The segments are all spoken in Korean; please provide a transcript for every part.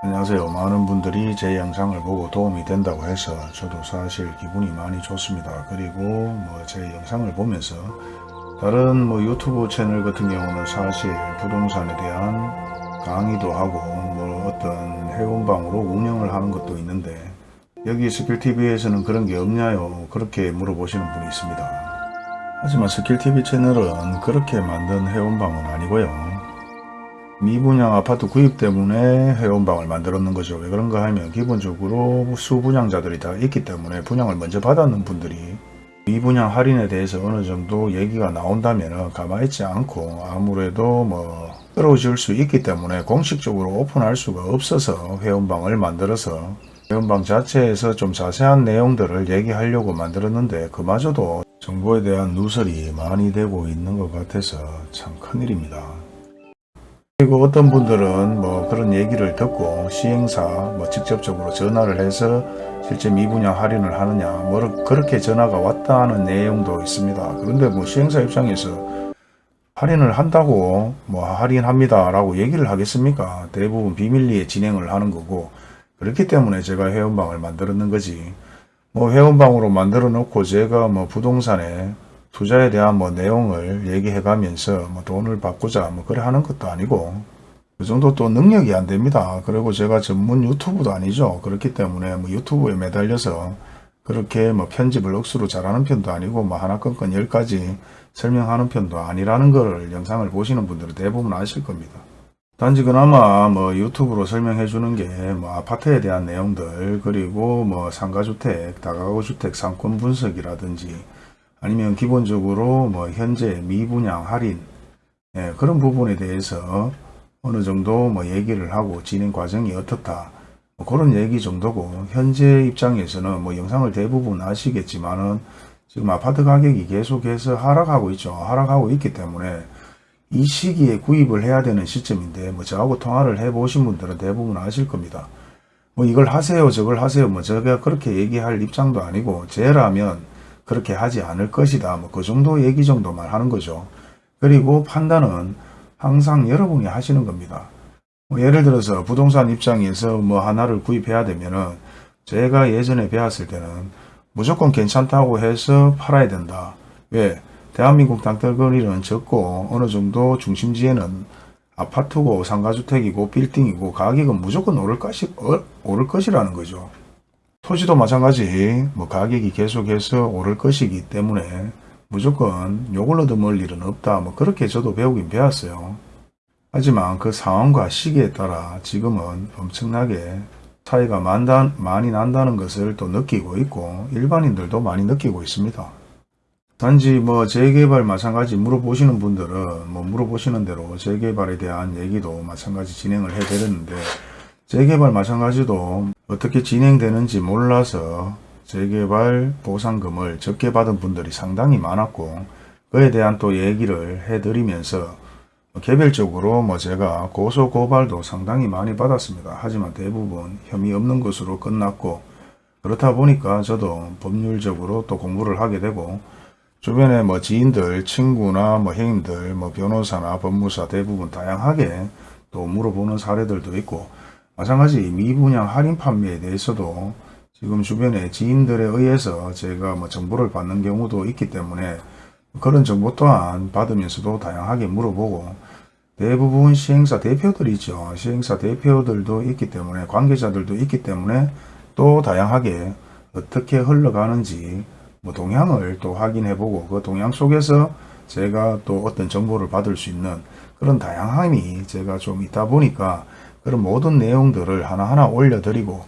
안녕하세요. 많은 분들이 제 영상을 보고 도움이 된다고 해서 저도 사실 기분이 많이 좋습니다. 그리고 뭐 제 영상을 보면서 다른 뭐 유튜브 채널 같은 경우는 사실 부동산에 대한 강의도 하고 뭐 어떤 회원방으로 운영을 하는 것도 있는데 여기 스킬TV에서는 그런 게 없냐요? 그렇게 물어보시는 분이 있습니다. 하지만 스킬TV 채널은 그렇게 만든 회원방은 아니고요. 미분양 아파트 구입 때문에 회원방을 만들었는 거죠. 왜 그런가 하면 기본적으로 수분양자들이 다 있기 때문에 분양을 먼저 받았는 분들이 미분양 할인에 대해서 어느 정도 얘기가 나온다면 가만히 있지 않고 아무래도 뭐 끌어질 수 있기 때문에 공식적으로 오픈할 수가 없어서 회원방을 만들어서 회원방 자체에서 좀 자세한 내용들을 얘기하려고 만들었는데 그마저도 정보에 대한 누설이 많이 되고 있는 것 같아서 참 큰일입니다. 그리고 어떤 분들은 뭐 그런 얘기를 듣고 시행사 뭐 직접적으로 전화를 해서 실제 미분양 할인을 하느냐 뭐 그렇게 전화가 왔다는 내용도 있습니다. 그런데 뭐 시행사 입장에서 할인을 한다고 뭐 할인합니다 라고 얘기를 하겠습니까? 대부분 비밀리에 진행을 하는 거고 그렇기 때문에 제가 회원방을 만들었는 거지 뭐 회원방으로 만들어 놓고 제가 뭐 부동산에 투자에 대한 뭐 내용을 얘기해 가면서 뭐 돈을 받고자 뭐 그래 하는 것도 아니고 그 정도 또 능력이 안 됩니다. 그리고 제가 전문 유튜브도 아니죠. 그렇기 때문에 뭐 유튜브에 매달려서 그렇게 뭐 편집을 억수로 잘하는 편도 아니고 뭐 하나 건건 열 가지 설명하는 편도 아니라는 걸 영상을 보시는 분들은 대부분 아실 겁니다. 단지 그나마 뭐 유튜브로 설명해 주는 게 뭐 아파트에 대한 내용들 그리고 뭐 상가주택, 다가구주택 상권 분석이라든지 아니면 기본적으로 뭐 현재 미분양 할인 예, 그런 부분에 대해서 어느 정도 뭐 얘기를 하고 진행 과정이 어떻다 뭐 그런 얘기 정도고 현재 입장에서는 뭐 영상을 대부분 아시겠지만은 지금 아파트 가격이 계속해서 하락하고 있죠. 하락하고 있기 때문에 이 시기에 구입을 해야 되는 시점인데 뭐 저하고 통화를 해 보신 분들은 대부분 아실 겁니다. 뭐 이걸 하세요 저걸 하세요 뭐 제가 그렇게 얘기할 입장도 아니고 제라면 그렇게 하지 않을 것이다. 뭐 그 정도 얘기 정도만 하는 거죠. 그리고 판단은 항상 여러분이 하시는 겁니다. 뭐 예를 들어서 부동산 입장에서 뭐 하나를 구입해야 되면은 제가 예전에 배웠을 때는 무조건 괜찮다고 해서 팔아야 된다. 왜? 대한민국 땅덩어리는 적고 어느 정도 중심지에는 아파트고 상가주택이고 빌딩이고 가격은 무조건 오를, 것이, 어, 오를 것이라는 거죠. 토지도 마찬가지. 뭐 가격이 계속해서 오를 것이기 때문에 무조건 요걸 얻어먹을 일은 없다. 뭐 그렇게 저도 배우긴 배웠어요. 하지만 그 상황과 시기에 따라 지금은 엄청나게 차이가 많다, 많이 난다는 것을 또 느끼고 있고 일반인들도 많이 느끼고 있습니다. 단지 뭐 재개발 마찬가지 물어보시는 분들은 뭐 물어보시는 대로 재개발에 대한 얘기도 마찬가지 진행을 해 드렸는데 재개발 마찬가지도 어떻게 진행되는지 몰라서 재개발 보상금을 적게 받은 분들이 상당히 많았고 그에 대한 또 얘기를 해드리면서 개별적으로 뭐 제가 고소 고발도 상당히 많이 받았습니다. 하지만 대부분 혐의 없는 것으로 끝났고 그렇다 보니까 저도 법률적으로 또 공부를 하게 되고 주변에 뭐 지인들, 친구나 뭐 형님들, 뭐 변호사나 법무사 대부분 다양하게 또 물어보는 사례들도 있고 마찬가지 미분양 할인 판매에 대해서도 지금 주변에 지인들에 의해서 제가 뭐 정보를 받는 경우도 있기 때문에 그런 정보 또한 받으면서도 다양하게 물어보고 대부분 시행사 대표들이 있죠. 시행사 대표들도 있기 때문에 관계자들도 있기 때문에 또 다양하게 어떻게 흘러가는지 뭐 동향을 또 확인해 보고 그 동향 속에서 제가 또 어떤 정보를 받을 수 있는 그런 다양함이 제가 좀 있다 보니까 그런 모든 내용들을 하나하나 올려드리고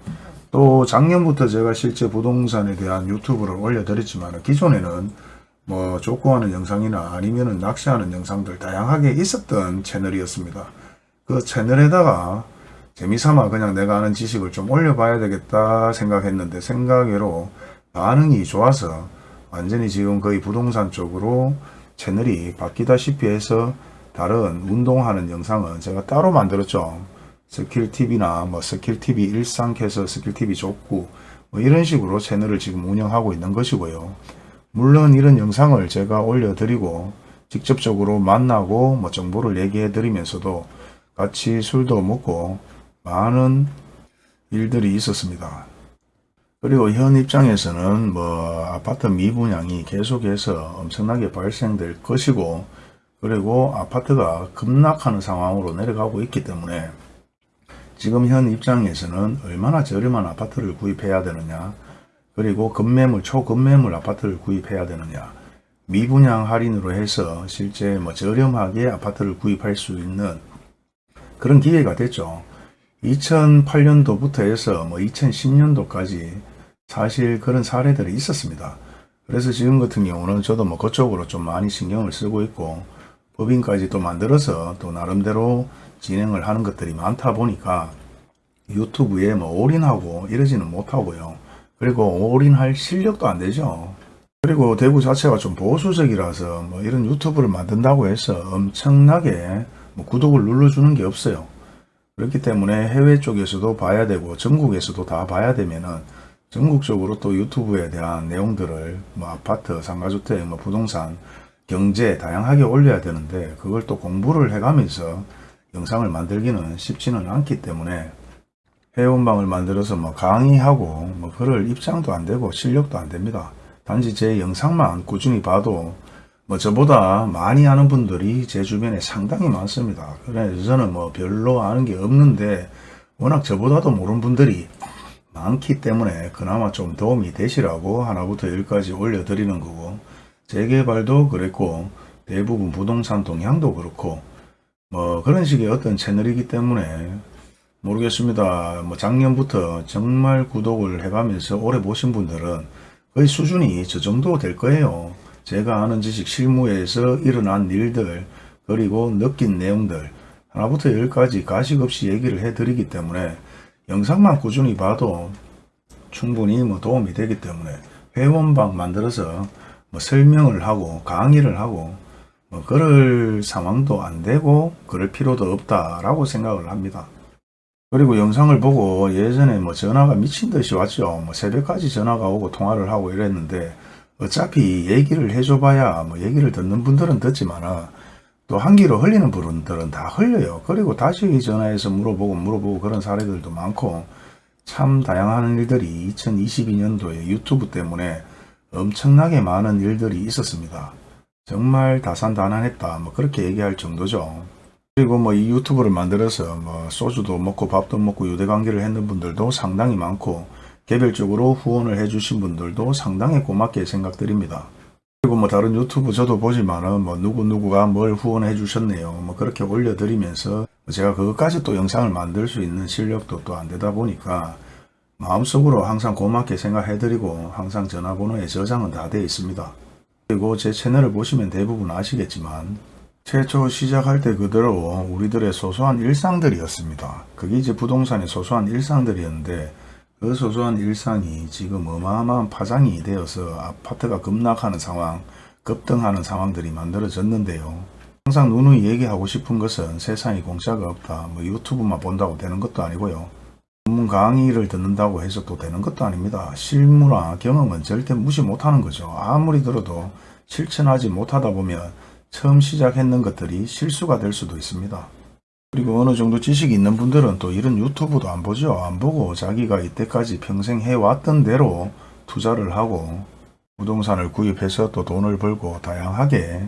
또 작년부터 제가 실제 부동산에 대한 유튜브를 올려드렸지만 기존에는 뭐 족구하는 영상이나 아니면은 낚시하는 영상들 다양하게 있었던 채널이었습니다. 그 채널에다가 재미삼아 그냥 내가 아는 지식을 좀 올려봐야 되겠다 생각했는데 생각외로 반응이 좋아서 완전히 지금 거의 부동산 쪽으로 채널이 바뀌다시피 해서 다른 운동하는 영상은 제가 따로 만들었죠. 스킬TV나 뭐 스킬TV 일상캐서 스킬TV 족구 뭐 이런 식으로 채널을 지금 운영하고 있는 것이고요. 물론 이런 영상을 제가 올려드리고 직접적으로 만나고 뭐 정보를 얘기해 드리면서도 같이 술도 먹고 많은 일들이 있었습니다. 그리고 현 입장에서는 뭐 아파트 미분양이 계속해서 엄청나게 발생될 것이고 그리고 아파트가 급락하는 상황으로 내려가고 있기 때문에 지금 현 입장에서는 얼마나 저렴한 아파트를 구입해야 되느냐 그리고 급매물 초급매물 아파트를 구입해야 되느냐 미분양 할인으로 해서 실제 뭐 저렴하게 아파트를 구입할 수 있는 그런 기회가 됐죠. 2008년도부터 해서 뭐 2010년도까지 사실 그런 사례들이 있었습니다. 그래서 지금 같은 경우는 저도 뭐 그쪽으로 좀 많이 신경을 쓰고 있고 법인까지 또 만들어서 또 나름대로 진행을 하는 것들이 많다 보니까 유튜브에 뭐 올인하고 이러지는 못하고요. 그리고 올인할 실력도 안 되죠. 그리고 대구 자체가 좀 보수적이라서 뭐 이런 유튜브를 만든다고 해서 엄청나게 뭐 구독을 눌러주는 게 없어요. 그렇기 때문에 해외 쪽에서도 봐야 되고 전국에서도 다 봐야 되면은 전국적으로 또 유튜브에 대한 내용들을 뭐 아파트, 상가주택, 뭐 부동산, 경제 다양하게 올려야 되는데 그걸 또 공부를 해가면서 영상을 만들기는 쉽지는 않기 때문에 회원방을 만들어서 뭐 강의하고 뭐 그럴 입장도 안 되고 실력도 안 됩니다. 단지 제 영상만 꾸준히 봐도 뭐 저보다 많이 아는 분들이 제 주변에 상당히 많습니다. 그래서 저는 뭐 별로 아는 게 없는데 워낙 저보다도 모르는 분들이 많기 때문에 그나마 좀 도움이 되시라고 하나부터 열까지 올려드리는 거고 재개발도 그랬고 대부분 부동산 동향도 그렇고 뭐 그런 식의 어떤 채널이기 때문에 모르겠습니다. 뭐 작년부터 정말 구독을 해가면서 오래 보신 분들은 거의 수준이 저 정도 될 거예요. 제가 아는 지식 실무에서 일어난 일들 그리고 느낀 내용들 하나부터 열까지 가식 없이 얘기를 해드리기 때문에 영상만 꾸준히 봐도 충분히 뭐 도움이 되기 때문에 회원방 만들어서 뭐 설명을 하고 강의를 하고 뭐 그럴 상황도 안 되고 그럴 필요도 없다라고 생각을 합니다. 그리고 영상을 보고 예전에 뭐 전화가 미친 듯이 왔죠. 뭐 새벽까지 전화가 오고 통화를 하고 이랬는데 어차피 얘기를 해줘봐야 뭐 얘기를 듣는 분들은 듣지만 또 한기로 흘리는 분들은 다 흘려요. 그리고 다시 전화해서 물어보고 물어보고 그런 사례들도 많고 참 다양한 일들이 2022년도에 유튜브 때문에 엄청나게 많은 일들이 있었습니다. 정말 다산다난했다. 뭐 그렇게 얘기할 정도죠. 그리고 뭐 이 유튜브를 만들어서 뭐 소주도 먹고 밥도 먹고 유대관계를 했는 분들도 상당히 많고 개별적으로 후원을 해주신 분들도 상당히 고맙게 생각드립니다. 그리고 뭐 다른 유튜브 저도 보지만은 뭐 누구누구가 뭘 후원해 주셨네요. 뭐 그렇게 올려드리면서 제가 그것까지 또 영상을 만들 수 있는 실력도 또 안 되다 보니까 마음속으로 항상 고맙게 생각해드리고 항상 전화번호에 저장은 다 되어 있습니다. 그리고 제 채널을 보시면 대부분 아시겠지만 최초 시작할 때 그대로 우리들의 소소한 일상들이었습니다. 그게 이제 부동산의 소소한 일상들이었는데 그 소소한 일상이 지금 어마어마한 파장이 되어서 아파트가 급락하는 상황, 급등하는 상황들이 만들어졌는데요. 항상 누누이 얘기하고 싶은 것은 세상에 공짜가 없다. 뭐 유튜브만 본다고 되는 것도 아니고요. 전문 강의를 듣는다고 해서 또 되는 것도 아닙니다. 실무나 경험은 절대 무시 못하는 거죠. 아무리 들어도 실천하지 못하다 보면 처음 시작했는 것들이 실수가 될 수도 있습니다. 그리고 어느 정도 지식이 있는 분들은 또 이런 유튜브도 안 보죠. 안 보고 자기가 이때까지 평생 해왔던 대로 투자를 하고 부동산을 구입해서 또 돈을 벌고 다양하게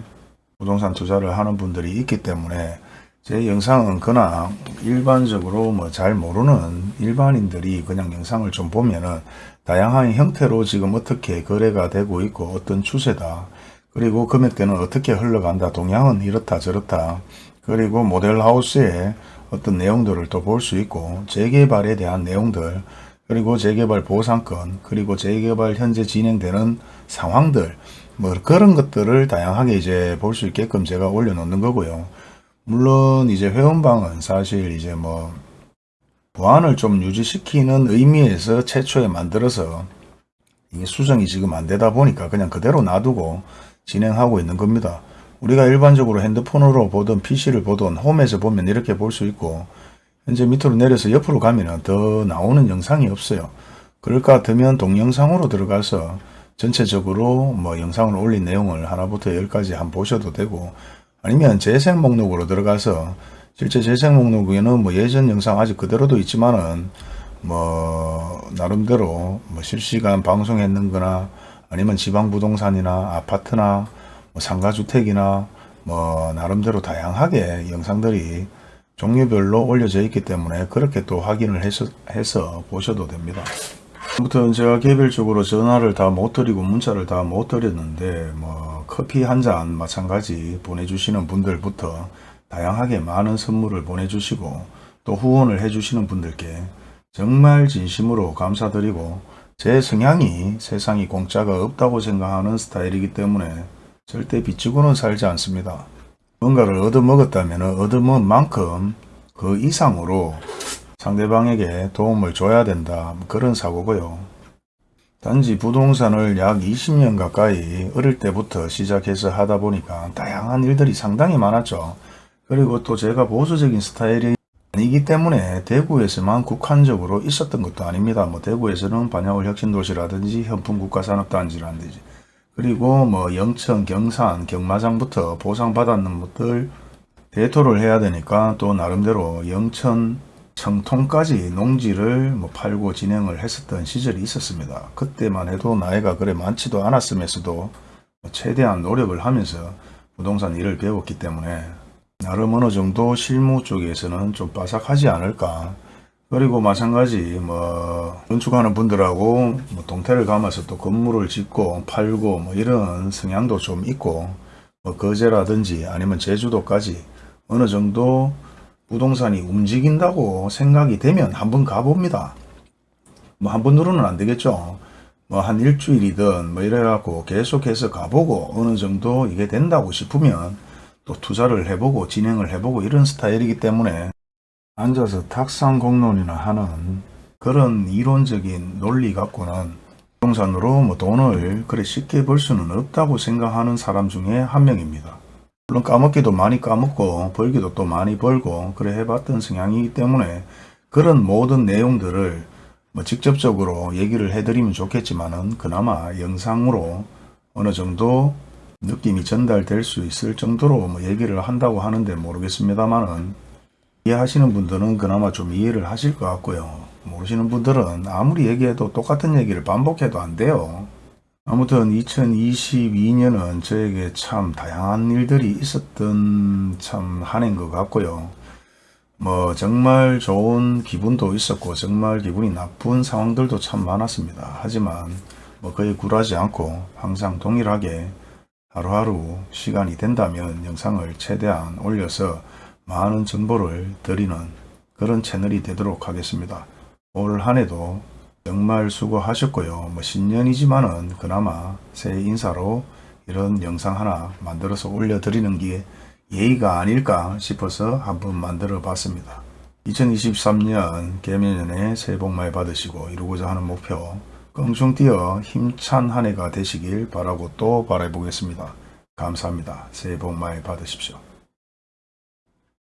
부동산 투자를 하는 분들이 있기 때문에 제 영상은 그나 일반적으로 뭐 잘 모르는 일반인들이 그냥 영상을 좀 보면은 다양한 형태로 지금 어떻게 거래가 되고 있고 어떤 추세다. 그리고 금액대는 어떻게 흘러간다. 동향은 이렇다 저렇다. 그리고 모델하우스의 어떤 내용들을 또 볼 수 있고 재개발에 대한 내용들 그리고 재개발 보상권 그리고 재개발 현재 진행되는 상황들 뭐 그런 것들을 다양하게 이제 볼 수 있게끔 제가 올려놓는 거고요. 물론 이제 회원방은 사실 이제 뭐 보안을 좀 유지시키는 의미에서 최초에 만들어서 이게 수정이 지금 안 되다 보니까 그냥 그대로 놔두고 진행하고 있는 겁니다. 우리가 일반적으로 핸드폰으로 보든 PC를 보든 홈에서 보면 이렇게 볼 수 있고 현재 밑으로 내려서 옆으로 가면 더 나오는 영상이 없어요. 그럴 것 같으면 동영상으로 들어가서 전체적으로 뭐 영상을 올린 내용을 하나부터 열까지 한번 보셔도 되고 아니면 재생 목록으로 들어가서 실제 재생 목록에는 뭐 예전 영상 아직 그대로도 있지만은 뭐 나름대로 뭐 실시간 방송했는 거나 아니면 지방 부동산이나 아파트나 뭐 상가주택이나 뭐 나름대로 다양하게 영상들이 종류별로 올려져 있기 때문에 그렇게 또 확인을 해서, 해서 보셔도 됩니다. 아무튼 제가 개별적으로 전화를 다 못 드리고 문자를 다 못 드렸는데 뭐 커피 한 잔 마찬가지 보내주시는 분들부터 다양하게 많은 선물을 보내주시고 또 후원을 해주시는 분들께 정말 진심으로 감사드리고 제 성향이 세상이 공짜가 없다고 생각하는 스타일이기 때문에 절대 빚지고는 살지 않습니다. 뭔가를 얻어먹었다면 얻어먹은 만큼 그 이상으로 상대방에게 도움을 줘야 된다. 그런 사고고요. 단지 부동산을 약 20년 가까이 어릴 때부터 시작해서 하다 보니까 다양한 일들이 상당히 많았죠. 그리고 또 제가 보수적인 스타일이 아니기 때문에 대구에서만 국한적으로 있었던 것도 아닙니다. 뭐 대구에서는 반야월 혁신도시라든지 현풍 국가산업단지라든지 그리고 뭐 영천, 경산, 경마장부터 보상받았는 것들 대토를 해야 되니까 또 나름대로 영천, 청통까지 농지를 뭐 팔고 진행을 했었던 시절이 있었습니다. 그때만 해도 나이가 그래 많지도 않았음에서도 최대한 노력을 하면서 부동산 일을 배웠기 때문에 나름 어느 정도 실무 쪽에서는 좀 빠삭하지 않을까 그리고 마찬가지 뭐 건축하는 분들하고 뭐 동태를 감아서 또 건물을 짓고 팔고 뭐 이런 성향도 좀 있고 뭐 거제라든지 아니면 제주도까지 어느 정도 부동산이 움직인다고 생각이 되면 한번 가봅니다. 뭐 한 번으로는 안 되겠죠. 뭐 한 일주일이든 뭐 이래갖고 계속해서 가보고 어느 정도 이게 된다고 싶으면 또 투자를 해보고 진행을 해보고 이런 스타일이기 때문에 앉아서 탁상 공론이나 하는 그런 이론적인 논리 갖고는 부동산으로 뭐 돈을 그래 쉽게 벌 수는 없다고 생각하는 사람 중에 한 명입니다. 물론 까먹기도 많이 까먹고 벌기도 또 많이 벌고 그래 해봤던 성향이기 때문에 그런 모든 내용들을 뭐 직접적으로 얘기를 해드리면 좋겠지만은 그나마 영상으로 어느 정도 느낌이 전달될 수 있을 정도로 뭐 얘기를 한다고 하는데 모르겠습니다만은 이해하시는 분들은 그나마 좀 이해를 하실 것 같고요. 모르시는 분들은 아무리 얘기해도 똑같은 얘기를 반복해도 안 돼요. 아무튼 2022년은 저에게 참 다양한 일들이 있었던 참 한 해인 것 같고요. 뭐 정말 좋은 기분도 있었고 정말 기분이 나쁜 상황들도 참 많았습니다. 하지만 뭐 거의 굴하지 않고 항상 동일하게 하루하루 시간이 된다면 영상을 최대한 올려서 많은 정보를 드리는 그런 채널이 되도록 하겠습니다. 올 한해도 정말 수고하셨고요. 뭐 신년이지만은 그나마 새해 인사로 이런 영상 하나 만들어서 올려드리는 게 예의가 아닐까 싶어서 한번 만들어 봤습니다. 2023년 개면연에 새해 복 많이 받으시고 이루고자 하는 목표 껑충 뛰어 힘찬 한 해가 되시길 바라고 또 바라보겠습니다. 감사합니다. 새해 복 많이 받으십시오.